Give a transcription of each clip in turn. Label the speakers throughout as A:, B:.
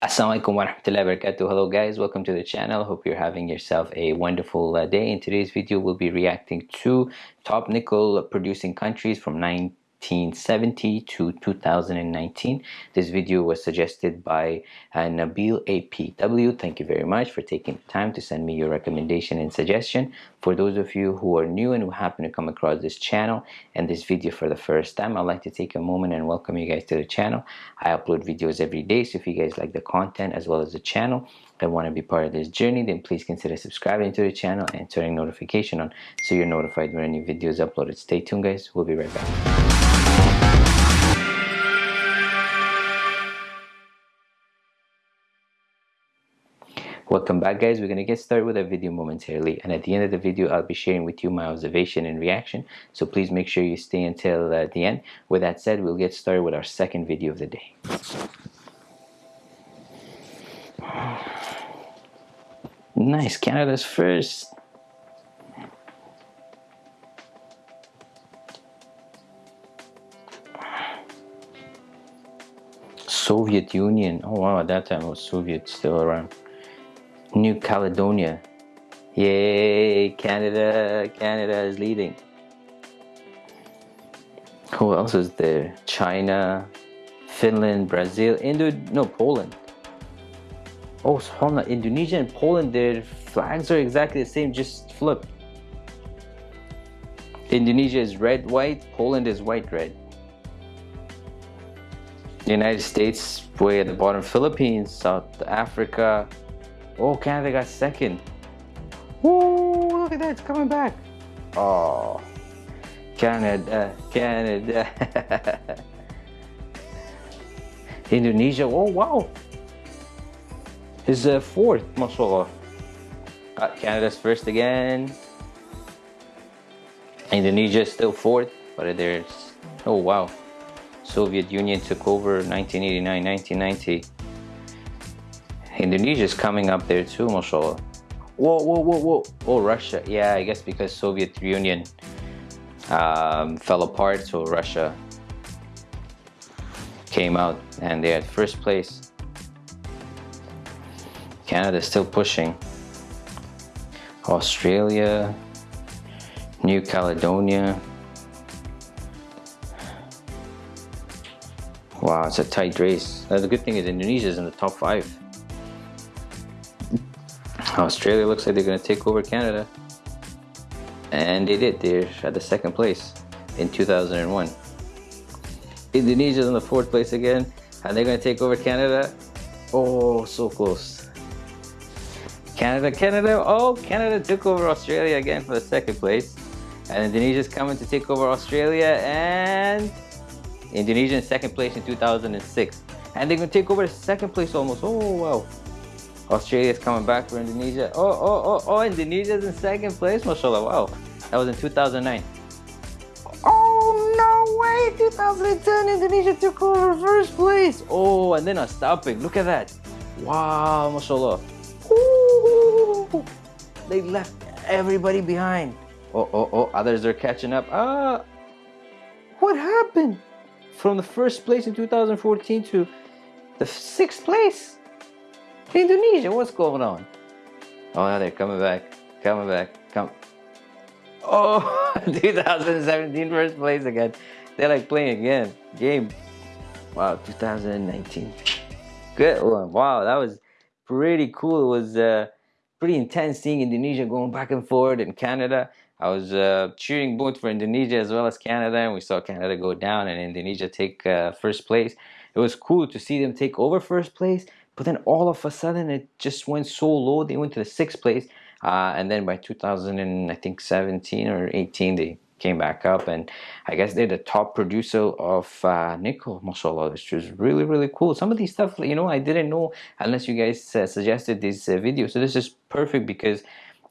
A: Assalamualaikum warahmatullahi wabarakatuh. Hello guys, welcome to the channel. Hope you're having yourself a wonderful uh, day. In today's video, we'll be reacting to top nickel producing countries from 9 1970 to 2019. This video was suggested by uh, Nabil APW. Thank you very much for taking the time to send me your recommendation and suggestion. For those of you who are new and who happen to come across this channel and this video for the first time, I'd like to take a moment and welcome you guys to the channel. I upload videos every day, so if you guys like the content as well as the channel, and want to be part of this journey then please consider subscribing to the channel and turning notification on so you're notified when a new video is uploaded stay tuned guys we'll be right back Welcome back guys, we're going to get started with our video momentarily and at the end of the video I'll be sharing with you my observation and reaction so please make sure you stay until uh, the end. With that said, we'll get started with our second video of the day. Nice, Canada's first. Soviet Union. Oh wow, at that time was Soviet still around. New Caledonia. Yay, Canada, Canada is leading. Who else is there? China, Finland, Brazil, Indo, no, Poland. Oh, hold on, Indonesia and Poland, their flags are exactly the same, just flip. Indonesia is red, white, Poland is white, red. United States, way at the bottom, Philippines, South Africa, Oh, Canada got second. Woo, look at that, it's coming back. Oh, Canada, Canada. Indonesia, oh wow. Is uh, fourth, mashallah. Uh, Canada's first again. Indonesia still fourth, but there's, oh wow. Soviet Union took over 1989, 1990. Indonesia's coming up there too, mashallah. Whoa, whoa, whoa, whoa. Oh, Russia. Yeah, I guess because Soviet Union um, fell apart, so Russia came out and they're at first place. Canada's still pushing. Australia, New Caledonia. Wow, it's a tight race. the good thing is Indonesia's in the top five. Australia looks like they're going to take over Canada. And they did. They're at the second place in 2001. Indonesia's in the fourth place again. And they're going to take over Canada. Oh, so close. Canada, Canada. Oh, Canada took over Australia again for the second place. And Indonesia's coming to take over Australia. And Indonesia in second place in 2006. And they're going to take over second place almost. Oh, wow. Australia's coming back for Indonesia. Oh, oh, oh, oh, Indonesia's in second place, mashallah. Wow, that was in 2009. Oh, no way, 2010, Indonesia took over first place. Oh, and then a stopping, look at that. Wow, mashallah. Ooh, they left everybody behind. Oh, oh, oh, others are catching up. Ah, what happened? From the first place in 2014 to the sixth place. Indonesia, what's going on? Oh, now they're coming back, coming back, come. Oh, 2017 first place again. They're like playing again, game. Wow, 2019. Good one. Wow, that was pretty cool. It was uh, pretty intense seeing Indonesia going back and forth and Canada. I was uh, cheering both for Indonesia as well as Canada, and we saw Canada go down and Indonesia take uh, first place. It was cool to see them take over first place but then all of a sudden it just went so low. They went to the sixth place. Uh, and then by 2000 and I think 17 or 18, they came back up and I guess they're the top producer of uh, nickel, mashallah, which is really, really cool. Some of these stuff, you know, I didn't know unless you guys uh, suggested this uh, video. So this is perfect because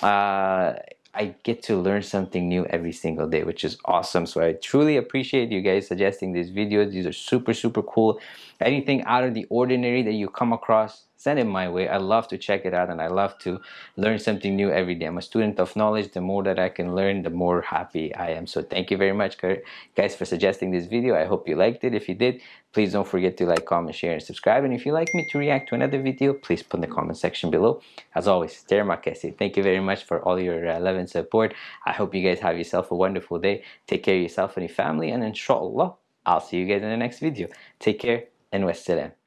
A: uh, I get to learn something new every single day, which is awesome. So I truly appreciate you guys suggesting these videos. These are super, super cool. Anything out of the ordinary that you come across, send it my way. I love to check it out and I love to learn something new every day. I'm a student of knowledge. The more that I can learn, the more happy I am. So thank you very much, guys, for suggesting this video. I hope you liked it. If you did, Please don't forget to like, comment, share, and subscribe. And if you'd like me to react to another video, please put in the comment section below. As always, Termakesi. Thank you very much for all your uh, love and support. I hope you guys have yourself a wonderful day. Take care of yourself and your family. And inshallah, I'll see you guys in the next video. Take care and wassalam.